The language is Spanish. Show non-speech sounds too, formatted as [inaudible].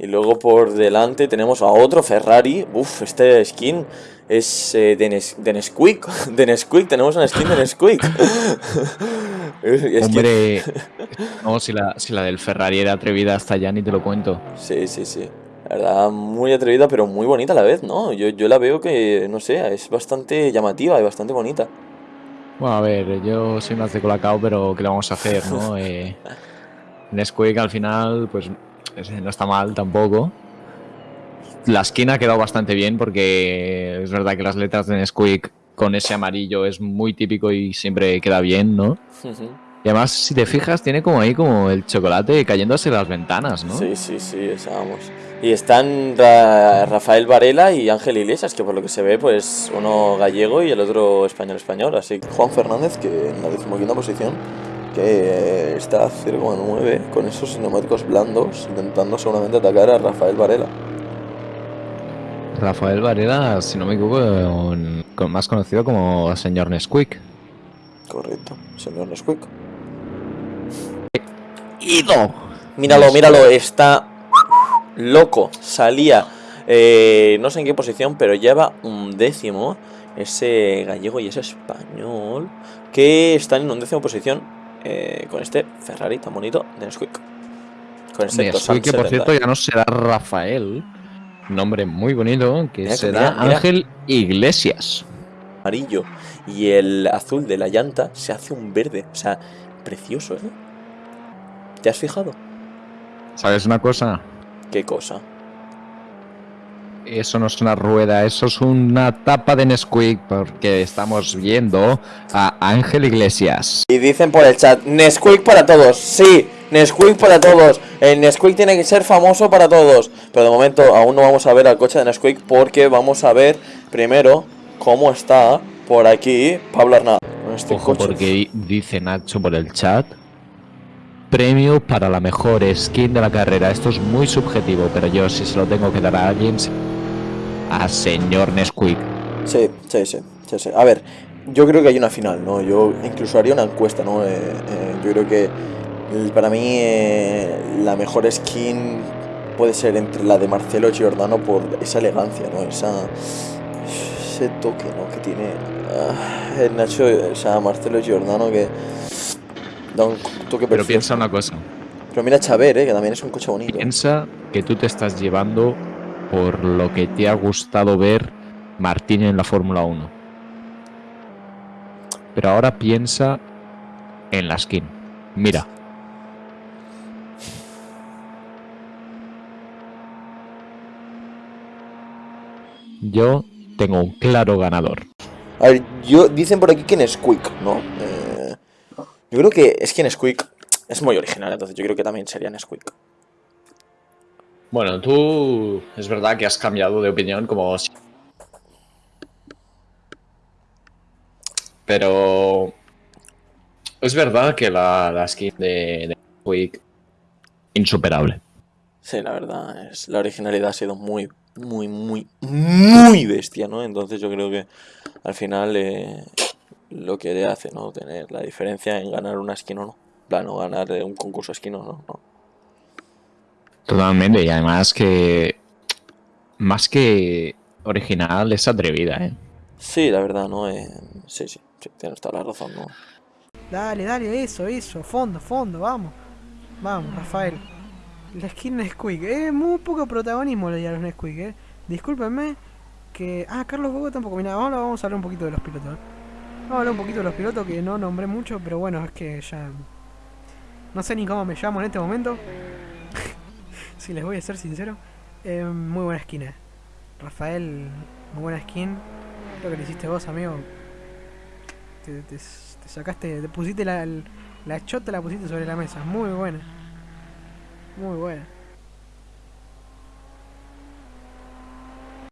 Y luego por delante tenemos a otro Ferrari. Uf, este skin es eh, de, Nes de Nesquik. [laughs] De Nesquik, tenemos una skin de Nesquik. [laughs] Hombre, no, si la, si la del Ferrari era atrevida hasta ya ni te lo cuento. Sí, sí, sí. La verdad, muy atrevida, pero muy bonita a la vez, ¿no? Yo, yo la veo que, no sé, es bastante llamativa y bastante bonita. Bueno, a ver, yo soy más de Colacao, pero ¿qué le vamos a hacer, no? [laughs] eh, Nesquik al final, pues no está mal tampoco. La skin ha quedado bastante bien porque es verdad que las letras de Nesquik con ese amarillo es muy típico y siempre queda bien, ¿no? Y además, si te fijas, tiene como ahí como el chocolate cayéndose las ventanas, ¿no? Sí, sí, sí, vamos. Y están Rafael Varela y Ángel Iglesias, que por lo que se ve, pues uno gallego y el otro español-español. Así que Juan Fernández, que en la decimoquinta posición, que está a 0,9 con esos neumáticos blandos, intentando seguramente atacar a Rafael Varela. Rafael Varela, si no me equivoco, más conocido como señor Nesquik. Correcto, señor Nesquik. ¡Ido! Míralo, míralo, está loco. Salía, eh, no sé en qué posición, pero lleva un décimo. Ese gallego y ese español que están en un décimo posición eh, con este Ferrari tan bonito de Nesquik. Con este Nesquik, que por cierto ya no será Rafael, nombre muy bonito, que será Ángel Iglesias. Amarillo y el azul de la llanta se hace un verde, o sea, precioso, ¿eh? ¿Te has fijado? ¿Sabes una cosa? ¿Qué cosa? Eso no es una rueda, eso es una tapa de Nesquik, porque estamos viendo a Ángel Iglesias. Y dicen por el chat, Nesquik para todos, sí, Nesquik para todos. El Nesquik tiene que ser famoso para todos. Pero de momento aún no vamos a ver al coche de Nesquik porque vamos a ver primero cómo está por aquí Pablo Arnaz. Este Ojo porque dice Nacho por el chat premio para la mejor skin de la carrera. Esto es muy subjetivo, pero yo si se lo tengo que dar a alguien, a señor Nesquik. Sí, sí, sí, sí, A ver, yo creo que hay una final, ¿no? Yo incluso haría una encuesta, ¿no? Eh, eh, yo creo que para mí eh, la mejor skin puede ser entre la de Marcelo Giordano por esa elegancia, ¿no? Esa, ese toque, ¿no? Que tiene ah, el Nacho, o sea, Marcelo Giordano que pero piensa una cosa. Pero mira Chaver, eh, que también es un coche bonito. Piensa que tú te estás llevando por lo que te ha gustado ver Martín en la Fórmula 1. Pero ahora piensa en la skin. Mira. Yo tengo un claro ganador. A ver, yo dicen por aquí que es Quick, ¿no? Yo creo que es que Nesquik es muy original, entonces yo creo que también sería Nesquik. Bueno, tú es verdad que has cambiado de opinión como... Pero... Es verdad que la, skin de, Nesquik insuperable. Sí, la verdad, es, la originalidad ha sido muy, muy, muy, muy bestia, ¿no? Entonces yo creo que al final eh, lo que le hace, ¿no? Tener la diferencia en ganar una skin o no. Plano, ganar un concurso skin o no, no. Totalmente, y además que más que original es atrevida, ¿eh? Sí, la verdad, ¿no? Eh, sí, sí, sí, tienes toda la razón, ¿no? Dale, dale, eso, eso, fondo, fondo, vamos. Vamos, Rafael. La skin Nesquik, eh, muy poco protagonismo le dieron Nesquik, eh. Discúlpenme que... Ah, Carlos Bogo tampoco, mira, ahora vamos a hablar un poquito de los pilotos. ¿eh? Vamos a hablar un poquito de los pilotos que no nombré mucho, pero bueno, es que ya... No sé ni cómo me llamo en este momento. Si les voy a ser sincero. Muy buena skin. Eh. Rafael, muy buena skin. Creo que le hiciste vos, amigo. Te, sacaste, te pusiste la, la chota, la pusiste sobre la mesa. Muy buena. Muy buena.